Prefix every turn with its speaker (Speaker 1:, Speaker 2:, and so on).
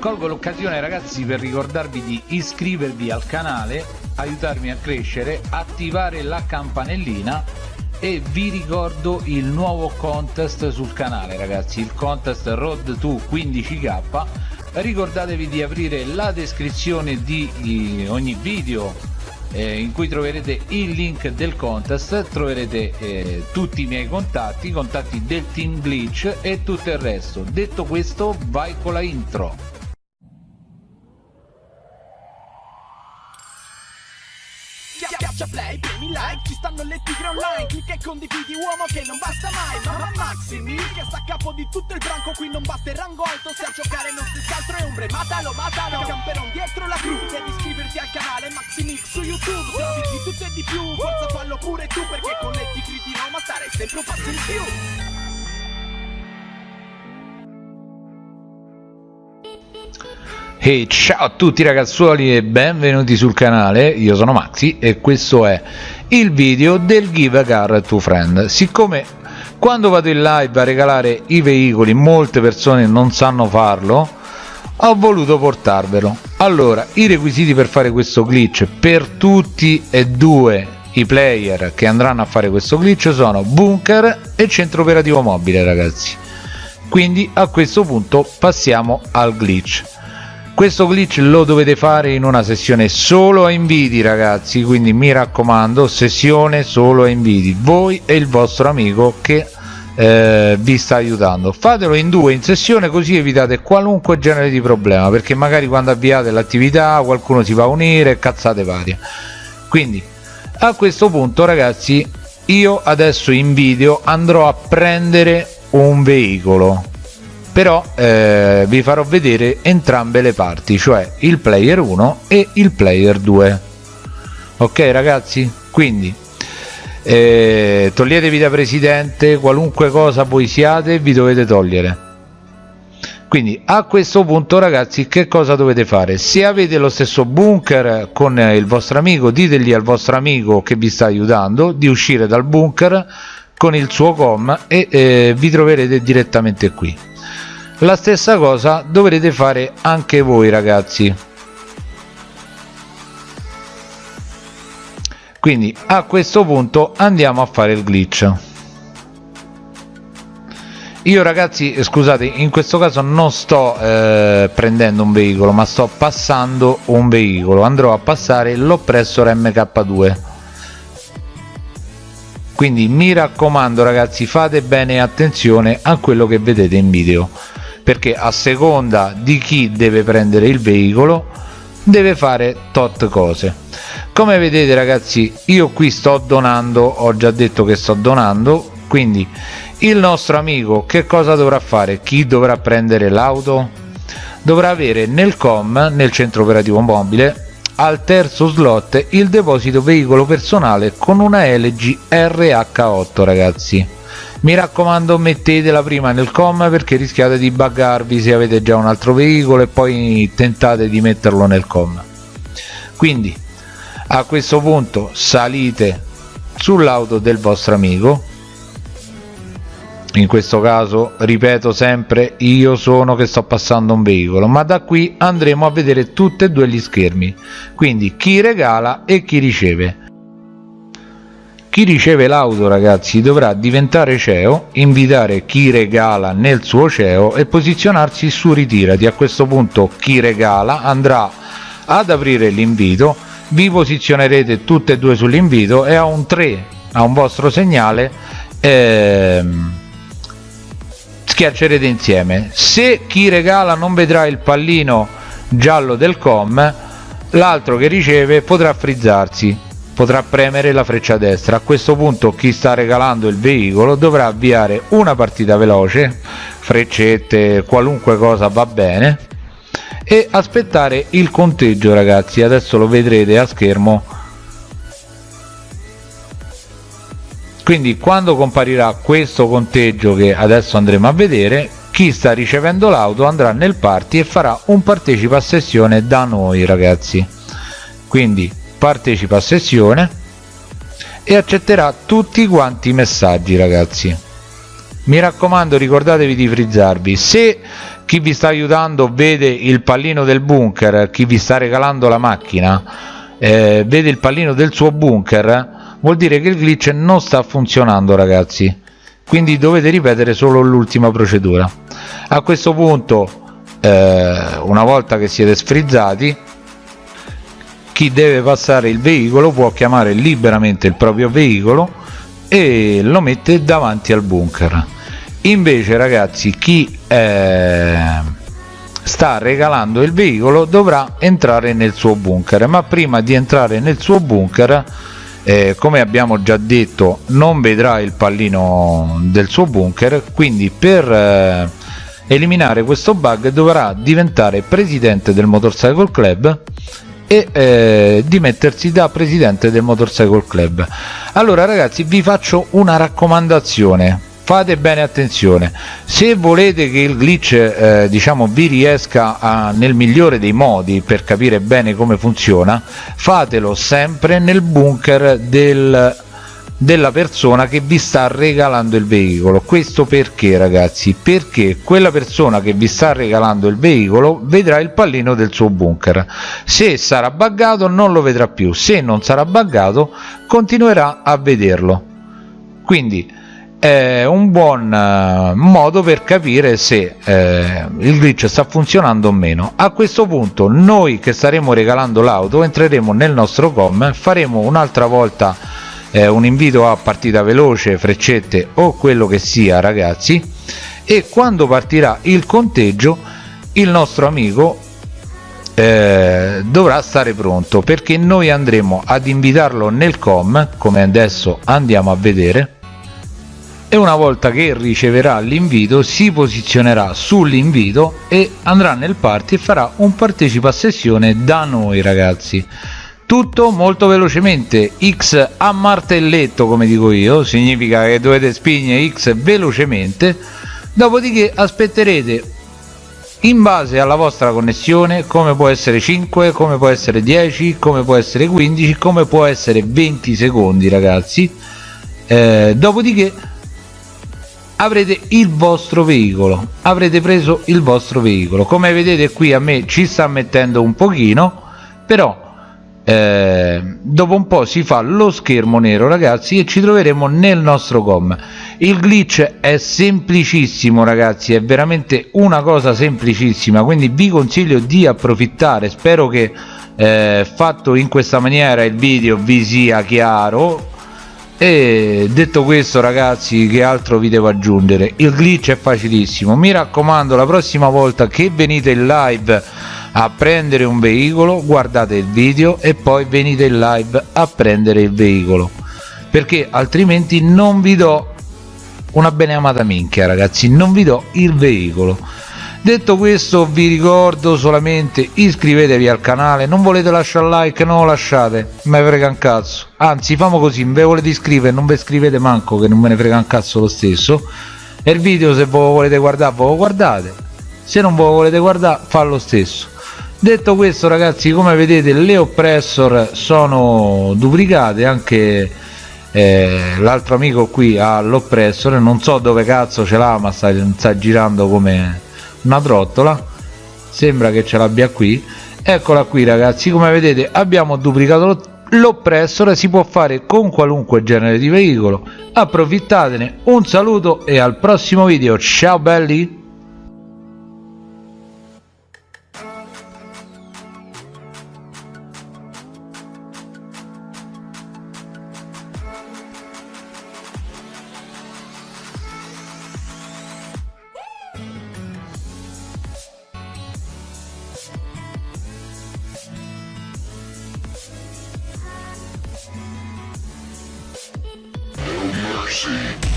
Speaker 1: colgo l'occasione ragazzi per ricordarvi di iscrivervi al canale aiutarmi a crescere attivare la campanellina e vi ricordo il nuovo contest sul canale ragazzi il contest road to 15k ricordatevi di aprire la descrizione di ogni video eh, in cui troverete il link del contest troverete eh, tutti i miei contatti i contatti del team glitch e tutto il resto. Detto questo vai con la intro
Speaker 2: Schiaccia play, premi like, ci stanno le tigre online Clicca e condividi uomo che non basta mai Mamma Maximi, che sta a capo di tutto il branco Qui non batte il rango alto, se a giocare non si altro è ombre Matalo, matalo, camperon dietro la cru Devi iscriverti al canale Maximix su YouTube Se di tutto e di più, forza fallo pure tu Perché con le tigre di Roma stare sempre un passo in più
Speaker 1: Hey ciao a tutti ragazzuoli e benvenuti sul canale, io sono Maxi e questo è il video del Give a Car to Friend. Siccome quando vado in live a regalare i veicoli molte persone non sanno farlo ho voluto portarvelo. Allora i requisiti per fare questo glitch per tutti e due i player che andranno a fare questo glitch sono bunker e centro operativo mobile ragazzi. Quindi a questo punto passiamo al glitch questo glitch lo dovete fare in una sessione solo a inviti ragazzi quindi mi raccomando sessione solo a inviti. Voi e il vostro amico che eh, vi sta aiutando. Fatelo in due in sessione così evitate qualunque genere di problema perché magari quando avviate l'attività qualcuno si va a unire cazzate varie. Quindi a questo punto ragazzi io adesso in video andrò a prendere un veicolo però eh, vi farò vedere entrambe le parti cioè il player 1 e il player 2 ok ragazzi? Quindi eh, toglietevi da presidente qualunque cosa voi siate vi dovete togliere. Quindi a questo punto ragazzi che cosa dovete fare? Se avete lo stesso bunker con il vostro amico ditegli al vostro amico che vi sta aiutando di uscire dal bunker con il suo com e eh, vi troverete direttamente qui la stessa cosa dovrete fare anche voi ragazzi. Quindi a questo punto andiamo a fare il glitch. Io ragazzi scusate in questo caso non sto eh, prendendo un veicolo ma sto passando un veicolo. Andrò a passare l'oppressor mk2 quindi mi raccomando ragazzi fate bene attenzione a quello che vedete in video perché a seconda di chi deve prendere il veicolo deve fare tot cose. Come vedete ragazzi io qui sto donando ho già detto che sto donando quindi il nostro amico che cosa dovrà fare? Chi dovrà prendere l'auto? Dovrà avere nel com nel centro operativo mobile al terzo slot il deposito veicolo personale con una LG RH8 ragazzi mi raccomando mettetela prima nel com perché rischiate di buggarvi se avete già un altro veicolo e poi tentate di metterlo nel com. Quindi a questo punto salite sull'auto del vostro amico. In questo caso ripeto sempre io sono che sto passando un veicolo ma da qui andremo a vedere tutti e due gli schermi. Quindi chi regala e chi riceve chi riceve l'auto ragazzi dovrà diventare CEO, invitare chi regala nel suo CEO e posizionarsi su ritirati. A questo punto chi regala andrà ad aprire l'invito, vi posizionerete tutte e due sull'invito e a un 3, a un vostro segnale, ehm, schiaccerete insieme. Se chi regala non vedrà il pallino giallo del com, l'altro che riceve potrà frizzarsi potrà premere la freccia destra. A questo punto chi sta regalando il veicolo dovrà avviare una partita veloce freccette qualunque cosa va bene e aspettare il conteggio ragazzi. Adesso lo vedrete a schermo. Quindi quando comparirà questo conteggio che adesso andremo a vedere chi sta ricevendo l'auto andrà nel party e farà un partecipa a sessione da noi ragazzi. Quindi partecipa a sessione e accetterà tutti quanti i messaggi ragazzi. Mi raccomando ricordatevi di frizzarvi. Se chi vi sta aiutando vede il pallino del bunker chi vi sta regalando la macchina eh, vede il pallino del suo bunker vuol dire che il glitch non sta funzionando ragazzi. Quindi dovete ripetere solo l'ultima procedura. A questo punto eh, una volta che siete sfrizzati chi deve passare il veicolo può chiamare liberamente il proprio veicolo e lo mette davanti al bunker. Invece ragazzi chi eh, sta regalando il veicolo dovrà entrare nel suo bunker. Ma prima di entrare nel suo bunker eh, come abbiamo già detto non vedrà il pallino del suo bunker quindi per eh, eliminare questo bug dovrà diventare presidente del motorcycle club e eh, dimettersi da presidente del motorcycle club. Allora ragazzi vi faccio una raccomandazione. Fate bene attenzione. Se volete che il glitch eh, diciamo vi riesca a, nel migliore dei modi per capire bene come funziona fatelo sempre nel bunker del della persona che vi sta regalando il veicolo. Questo perché ragazzi? Perché quella persona che vi sta regalando il veicolo vedrà il pallino del suo bunker. Se sarà buggato non lo vedrà più. Se non sarà buggato continuerà a vederlo. Quindi è un buon uh, modo per capire se eh, il glitch sta funzionando o meno. A questo punto noi che staremo regalando l'auto entreremo nel nostro com faremo un'altra volta eh, un invito a partita veloce freccette o quello che sia ragazzi. E quando partirà il conteggio il nostro amico eh, dovrà stare pronto perché noi andremo ad invitarlo nel com come adesso andiamo a vedere. E una volta che riceverà l'invito si posizionerà sull'invito e andrà nel party e farà un partecipa a sessione da noi ragazzi tutto molto velocemente. X a martelletto come dico io significa che dovete spingere x velocemente dopodiché aspetterete in base alla vostra connessione come può essere 5 come può essere 10 come può essere 15 come può essere 20 secondi ragazzi. Eh, dopodiché avrete il vostro veicolo avrete preso il vostro veicolo. Come vedete qui a me ci sta mettendo un pochino però eh, dopo un po' si fa lo schermo nero ragazzi e ci troveremo nel nostro com. Il glitch è semplicissimo ragazzi è veramente una cosa semplicissima quindi vi consiglio di approfittare. Spero che eh, fatto in questa maniera il video vi sia chiaro. E detto questo ragazzi che altro vi devo aggiungere? Il glitch è facilissimo. Mi raccomando la prossima volta che venite in live a prendere un veicolo guardate il video e poi venite in live a prendere il veicolo. Perché altrimenti non vi do una beneamata minchia ragazzi non vi do il veicolo. Detto questo vi ricordo solamente iscrivetevi al canale. Non volete lasciare like? Non lo lasciate me frega un cazzo. Anzi famo così ve volete iscrivere non vi iscrivete manco che non me ne frega un cazzo lo stesso. E il video se voi volete guardare voi lo guardate. Se non voi volete guardare fa lo stesso detto questo ragazzi come vedete le oppressor sono duplicate anche eh, l'altro amico qui ha l'oppressor non so dove cazzo ce l'ha ma sta, sta girando come una trottola sembra che ce l'abbia qui. Eccola qui ragazzi come vedete abbiamo duplicato l'oppressore si può fare con qualunque genere di veicolo. Approfittatene un saluto e al prossimo video. Ciao belli
Speaker 3: mercy.